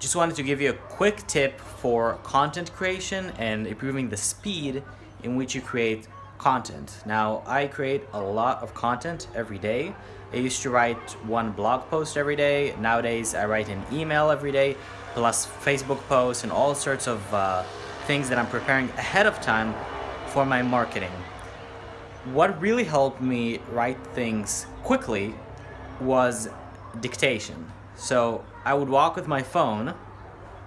just wanted to give you a quick tip for content creation and improving the speed in which you create content. Now, I create a lot of content every day. I used to write one blog post every day. Nowadays, I write an email every day, plus Facebook posts and all sorts of uh, things that I'm preparing ahead of time for my marketing. What really helped me write things quickly was dictation. So I would walk with my phone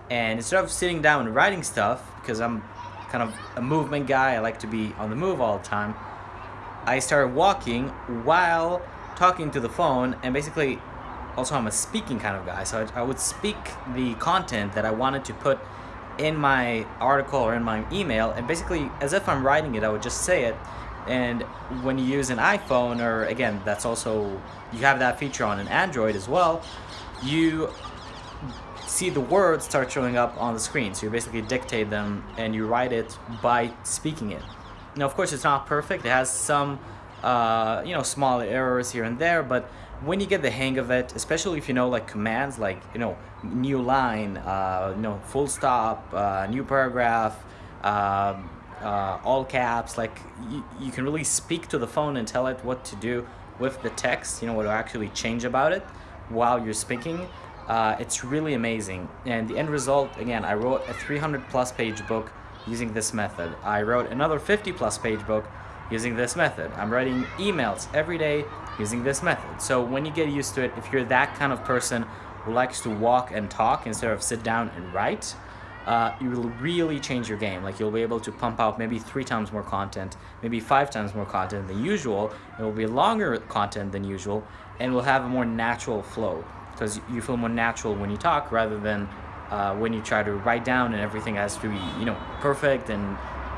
and instead of sitting down and writing stuff, because I'm kind of a movement guy, I like to be on the move all the time, I started walking while talking to the phone and basically also I'm a speaking kind of guy so I, I would speak the content that I wanted to put in my article or in my email and basically as if I'm writing it I would just say it and when you use an iPhone or again that's also you have that feature on an Android as well you see the words start showing up on the screen. So you basically dictate them and you write it by speaking it. Now, of course, it's not perfect. It has some, uh, you know, small errors here and there, but when you get the hang of it, especially if you know like commands like, you know, new line, uh, you know, full stop, uh, new paragraph, um, uh, all caps, like you, you can really speak to the phone and tell it what to do with the text, you know, what to actually change about it while you're speaking. Uh, it's really amazing. And the end result, again, I wrote a 300 plus page book using this method. I wrote another 50 plus page book using this method. I'm writing emails every day using this method. So when you get used to it, if you're that kind of person who likes to walk and talk instead of sit down and write, uh, you will really change your game. Like you'll be able to pump out maybe three times more content, maybe five times more content than usual. It will be longer content than usual and will have a more natural flow because you feel more natural when you talk rather than uh, when you try to write down and everything has to be, you know, perfect and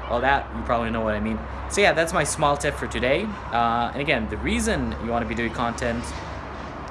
all that. You probably know what I mean. So yeah, that's my small tip for today. Uh, and again, the reason you want to be doing content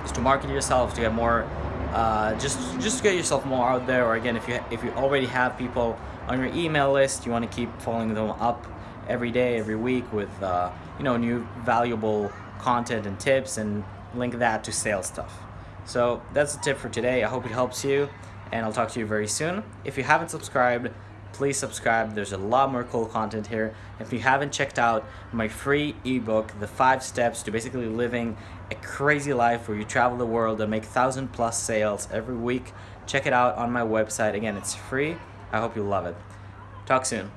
is to market yourself, to get more uh, just just get yourself more out there or again if you if you already have people on your email list you want to keep following them up every day every week with uh, you know new valuable content and tips and link that to sales stuff. So that's the tip for today. I hope it helps you and I'll talk to you very soon. If you haven't subscribed please subscribe. There's a lot more cool content here. If you haven't checked out my free ebook, The 5 Steps to Basically Living a Crazy Life where you travel the world and make 1,000 plus sales every week, check it out on my website. Again, it's free. I hope you love it. Talk soon.